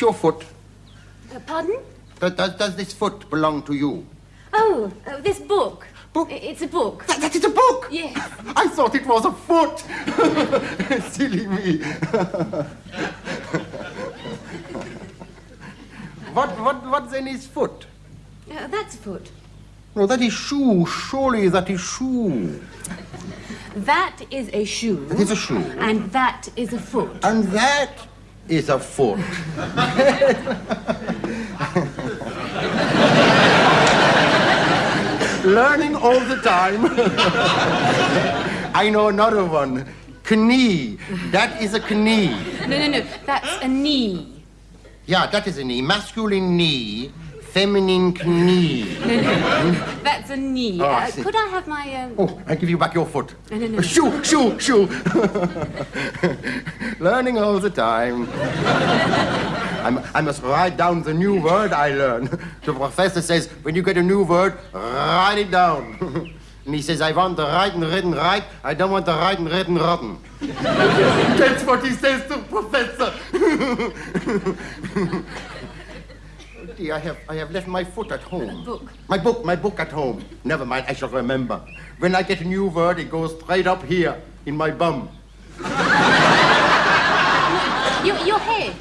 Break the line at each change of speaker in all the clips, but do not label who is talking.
your foot?
Uh, pardon?
Does, does, this foot belong to you?
Oh, uh, this book.
Book?
It's a book.
That, that is a book!
Yes.
I thought it was a foot! Silly me. what, what, what's in his foot?
Uh, that's a foot.
No, that is shoe. Surely that is shoe.
That is a shoe.
That is a shoe.
And that is a foot.
And that is a foot. Learning all the time. I know another one. Knee. That is a knee.
No, no, no. That's a knee.
Yeah, that is a knee. Masculine knee, feminine knee.
That's a knee.
Oh,
uh, could I have my... Um...
Oh, I give you back your foot.
No, no, no.
Shoe, shoe, shoe. Learning all the time. I'm, I must write down the new word I learn. The professor says, when you get a new word, write it down. and he says, I want the right and written right. I don't want the right and written rotten. That's what he says to the professor. I have, I have left my foot at home.
book.
My book, my book at home. Never mind, I shall remember. When I get a new word, it goes straight up here, in my bum.
Your, your head.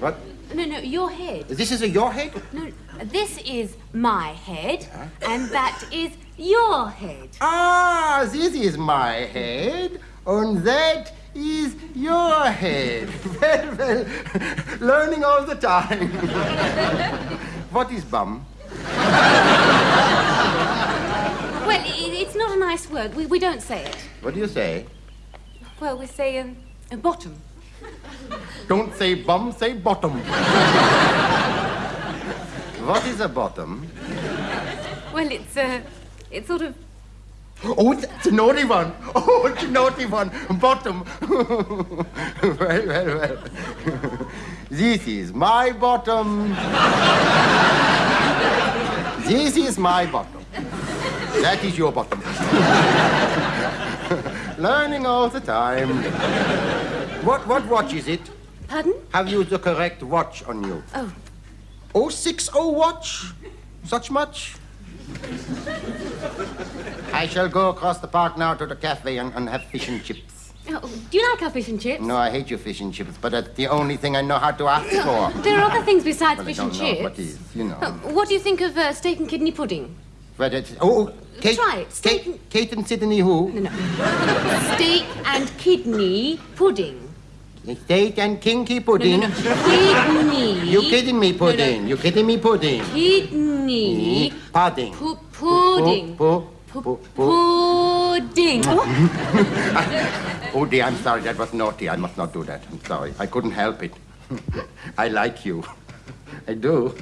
What?
No, no, your head.
This is a your head?
No, this is my head, and that is your head.
Ah, this is my head, and that is your head. Well, well, learning all the time. what is bum?
Well, it's not a nice word. We, we don't say it.
What do you say?
Well, we say um, a bottom.
Don't say bum, say bottom. what is a bottom?
Well, it's uh, it's sort of.
Oh, it's a naughty one. Oh, it's a naughty one. Bottom. well, well, well. this is my bottom. this is my bottom. That is your bottom. Learning all the time. What, what watch is it?
Pardon?
Have you the correct watch on you?
Oh,
060 watch? Such much? I shall go across the park now to the cafe and, and have fish and chips.
oh, do you like our fish and chips?
No, I hate your fish and chips, but that's the only thing I know how to ask for.
There are other things besides
Well, I
fish
don't
and
know
chips.
what is, you know.
Uh, what do you think of uh, steak and kidney pudding?
But it's, oh, oh, Kate,
Try it. Steak
Kate, Kate and Sydney who?
No, no. steak and kidney pudding.
Steak and kinky pudding.
no, no. Kidney.
You kidding me, pudding? You kidding me, pudding?
Kidney.
Pudding.
Pu- pudding.
Pu- pu- pu- pu-
Pudding. Oh,
Oh dear, I'm sorry. That was naughty. I must not do that. I'm sorry. I couldn't help it. I like you. I do.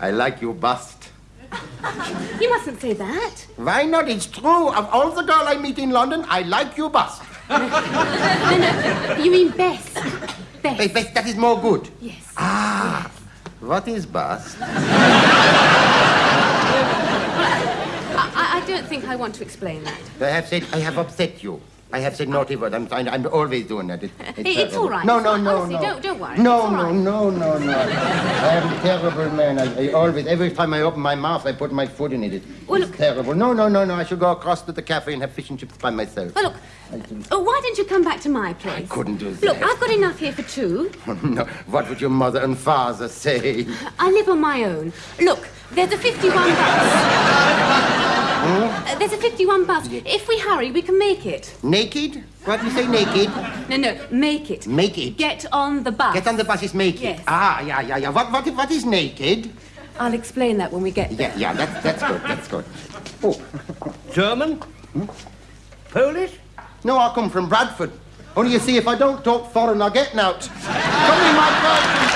I like you bust.
you mustn't say that.
Why not? It's true. Of all the girl I meet in London, I like you bust.
No, no. You mean best. Best.
Hey, Beth, that is more good.
Yes.
Ah, what is bust?
I, don't think I want to explain that.
I have said I have upset you. I have said naughty words. I'm, I'm, I'm always doing that. It,
It- it's
terrible.
all right.
No, no, no,
Honestly,
no.
don't- don't worry.
No,
It's
no,
right.
no, no, no. I am a terrible man. I, I always, every time I open my mouth, I put my foot in it. It-
Well,
it's
look-
terrible. No, no, no, no. I should go across to the cafe and have fish and chips by myself.
Well, look. Oh, why don't you come back to my place?
I couldn't do that.
Look, I've got enough here for two.
no, what would your mother and father say?
I live on my own. Look, there's a 51 bus. Uh, there's a 51 bus. If we hurry, we can make it.
Naked? What do you say, naked?
No, no, make it.
Make it.
Get on the bus.
Get on the bus is naked.
Yes.
Ah, yeah, yeah, yeah. What, what, what is naked?
I'll explain that when we get there.
Yeah, yeah, that's, that's good, that's good. Oh,
German? Polish?
no, I come from Bradford. Only you see, if I don't talk foreign, I'll get out. Come in my person.